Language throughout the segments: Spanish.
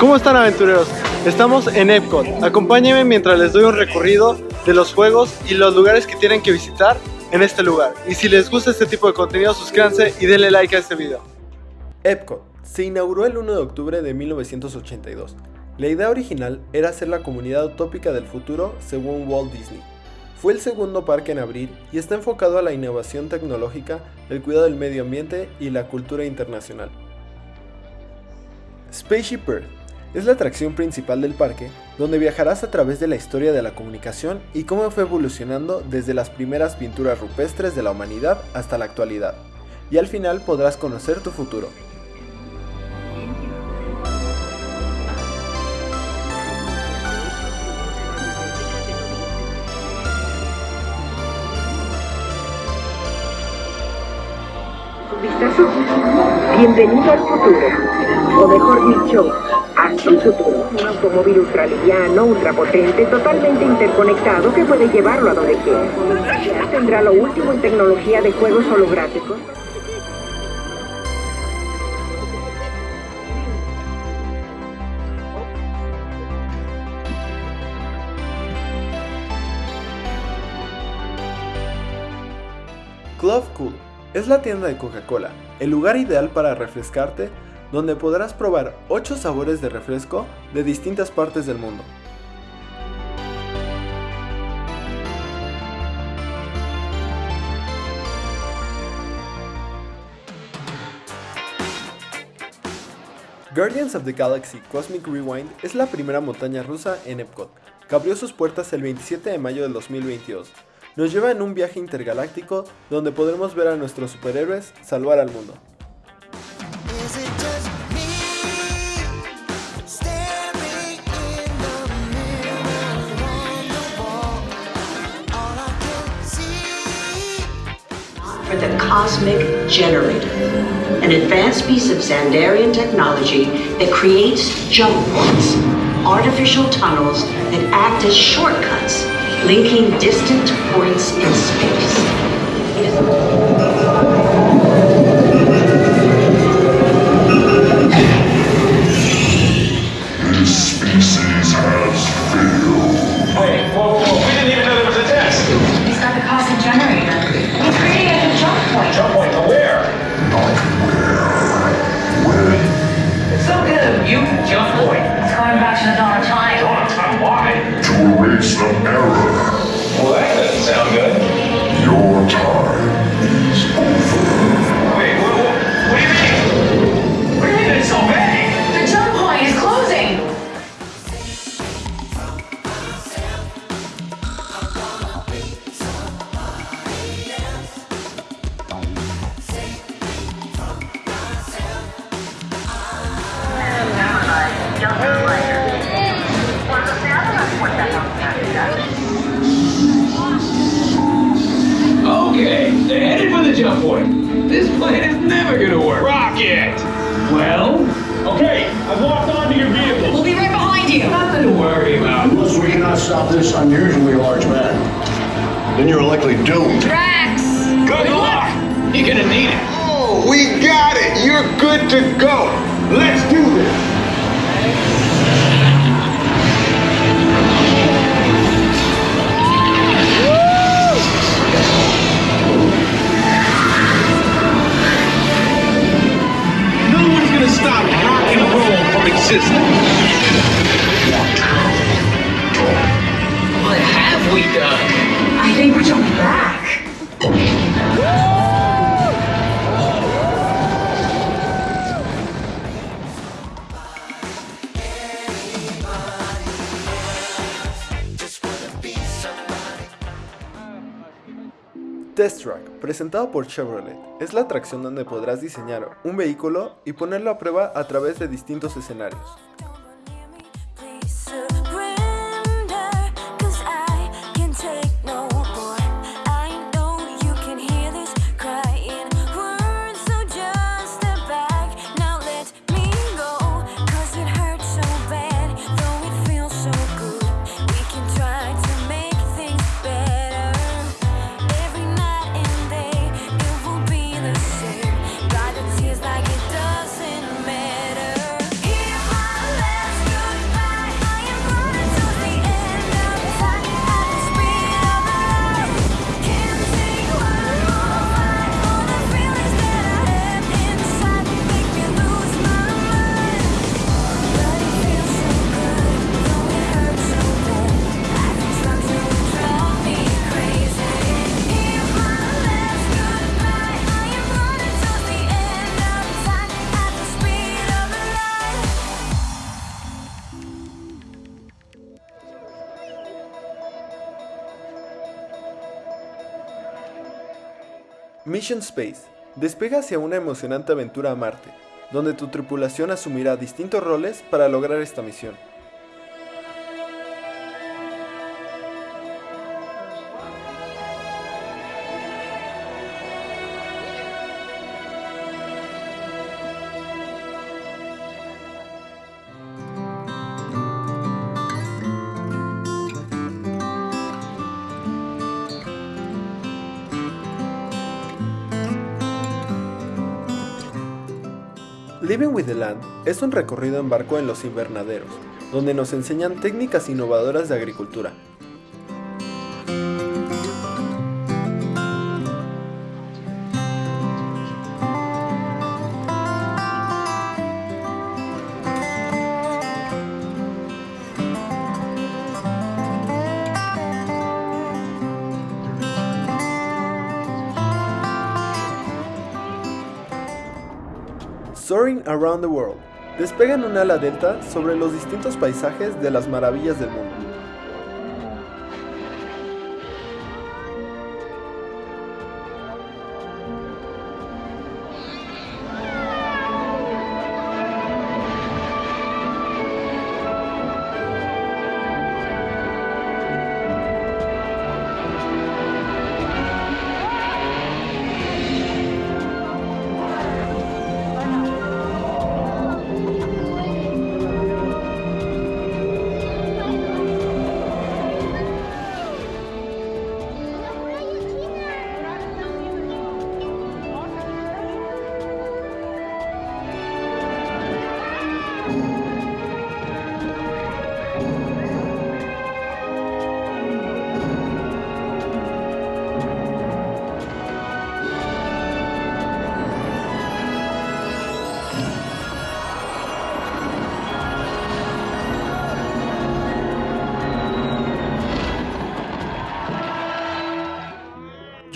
¿Cómo están aventureros? Estamos en Epcot. Acompáñenme mientras les doy un recorrido de los juegos y los lugares que tienen que visitar en este lugar. Y si les gusta este tipo de contenido, suscríbanse y denle like a este video. Epcot se inauguró el 1 de octubre de 1982. La idea original era ser la comunidad utópica del futuro según Walt Disney. Fue el segundo parque en abrir y está enfocado a la innovación tecnológica, el cuidado del medio ambiente y la cultura internacional. Spaceship Earth es la atracción principal del parque, donde viajarás a través de la historia de la comunicación y cómo fue evolucionando desde las primeras pinturas rupestres de la humanidad hasta la actualidad. Y al final podrás conocer tu futuro. Bienvenido al futuro, o mejor dicho, hacia el futuro. Un automóvil ultraliviano, ultrapotente, totalmente interconectado que puede llevarlo a donde quiera. Tendrá lo último en tecnología de juegos holográficos. Es la tienda de Coca-Cola, el lugar ideal para refrescarte, donde podrás probar 8 sabores de refresco de distintas partes del mundo. Guardians of the Galaxy Cosmic Rewind es la primera montaña rusa en Epcot, que abrió sus puertas el 27 de mayo del 2022 nos lleva en un viaje intergaláctico donde podremos ver a nuestros superhéroes salvar al mundo. for the Cosmic Generator, an advanced piece of Xandarian technology that creates jump points, artificial tunnels that act as shortcuts linking distant points in space. Jump point. This plan is never gonna work. Rocket! Well? Okay, I've locked onto your vehicle. We'll be right behind you. Nothing to worry about. Unless we cannot stop this unusually large man, then you're likely doomed. Drax. Good luck! You're gonna need it. Oh, we got it. You're good to go. Let's do this. Stop rock and roll from existing. What have we done? I think we're jumping back. Test Track, presentado por Chevrolet, es la atracción donde podrás diseñar un vehículo y ponerlo a prueba a través de distintos escenarios. Mission Space. Despega hacia una emocionante aventura a Marte, donde tu tripulación asumirá distintos roles para lograr esta misión. Living with the Land es un recorrido en barco en los invernaderos, donde nos enseñan técnicas innovadoras de agricultura. Soaring Around the World. Despega en un ala delta sobre los distintos paisajes de las maravillas del mundo.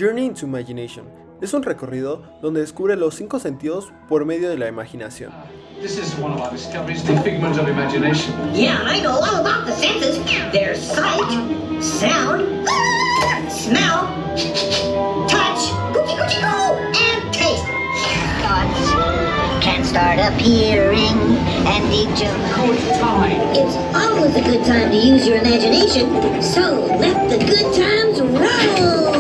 Journey into Imagination es un recorrido donde descubre los cinco sentidos por medio de la imaginación. This is one of our discoveries, the figment of imagination. Yeah, I know all about the senses. There's sight, sound, smell, touch, coochie coochie coo, and taste. Thoughts can start appearing and deep jump. Oh, it's time. It's always a good time to use your imagination, so let the good times roll.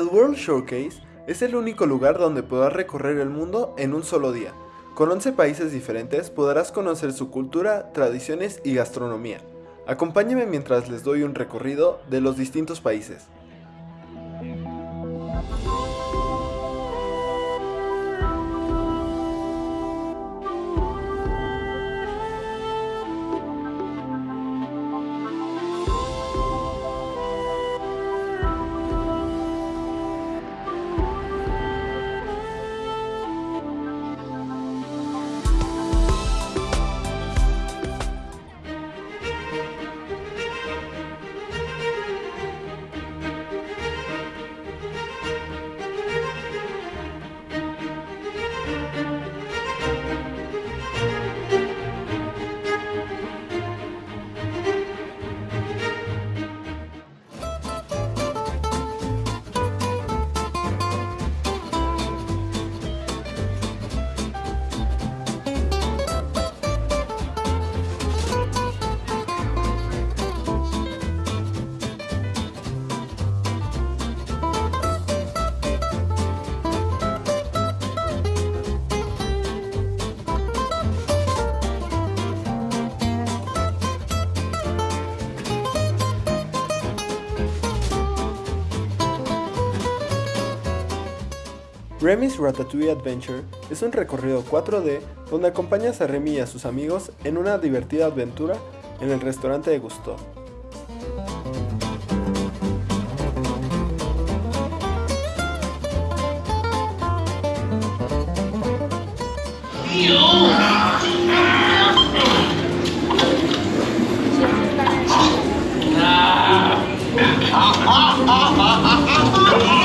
El World Showcase es el único lugar donde podrás recorrer el mundo en un solo día. Con 11 países diferentes podrás conocer su cultura, tradiciones y gastronomía. Acompáñenme mientras les doy un recorrido de los distintos países. Remy's Ratatouille Adventure es un recorrido 4D donde acompañas a Remy y a sus amigos en una divertida aventura en el restaurante de Gusto.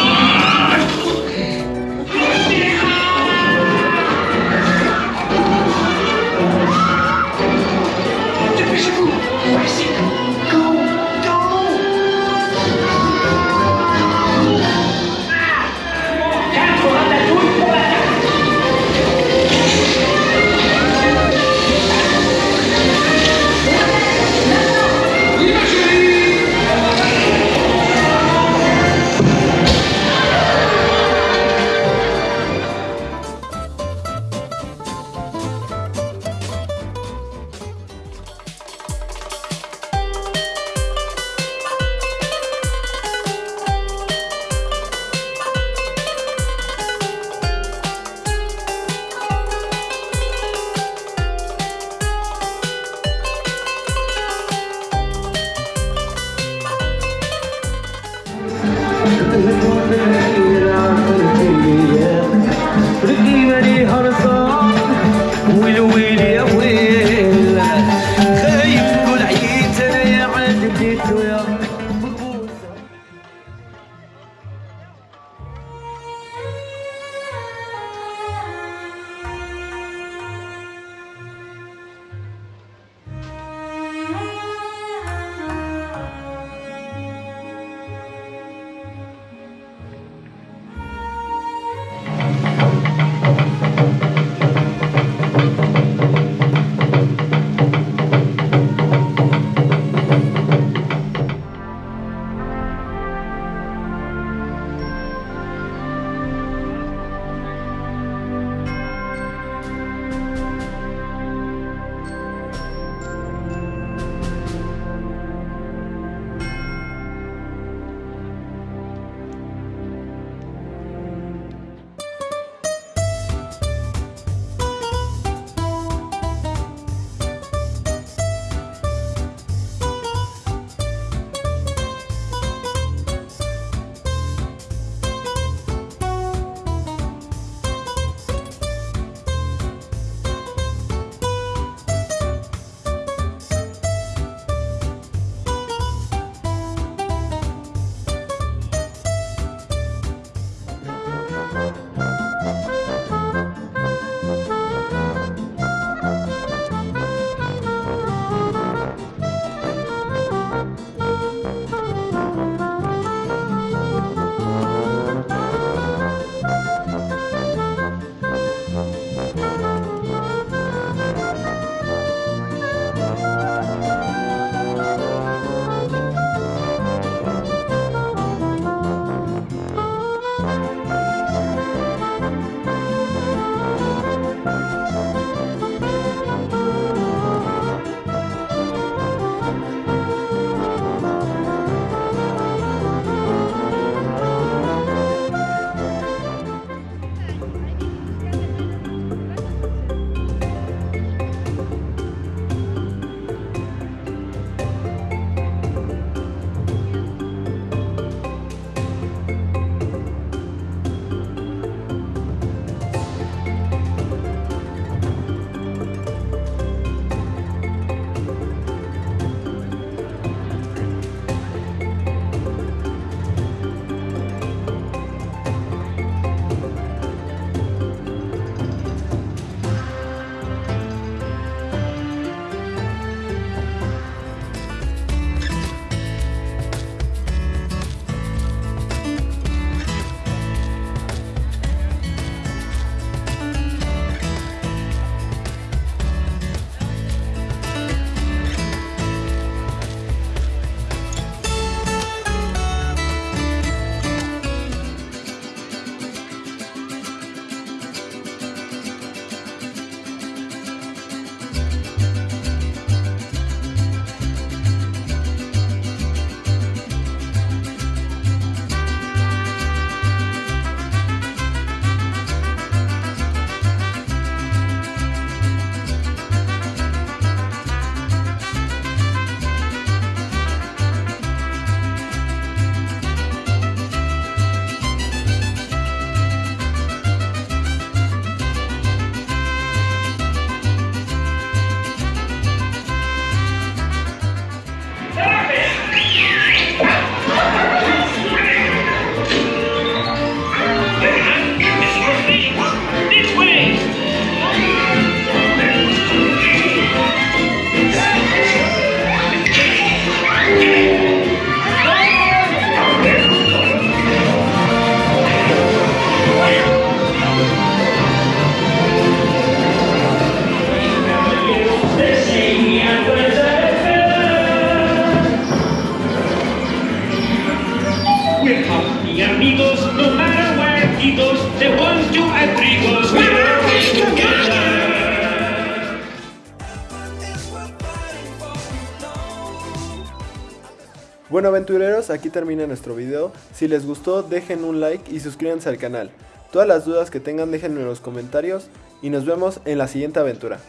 Bueno aventureros, aquí termina nuestro video. Si les gustó, dejen un like y suscríbanse al canal. Todas las dudas que tengan déjenme en los comentarios y nos vemos en la siguiente aventura.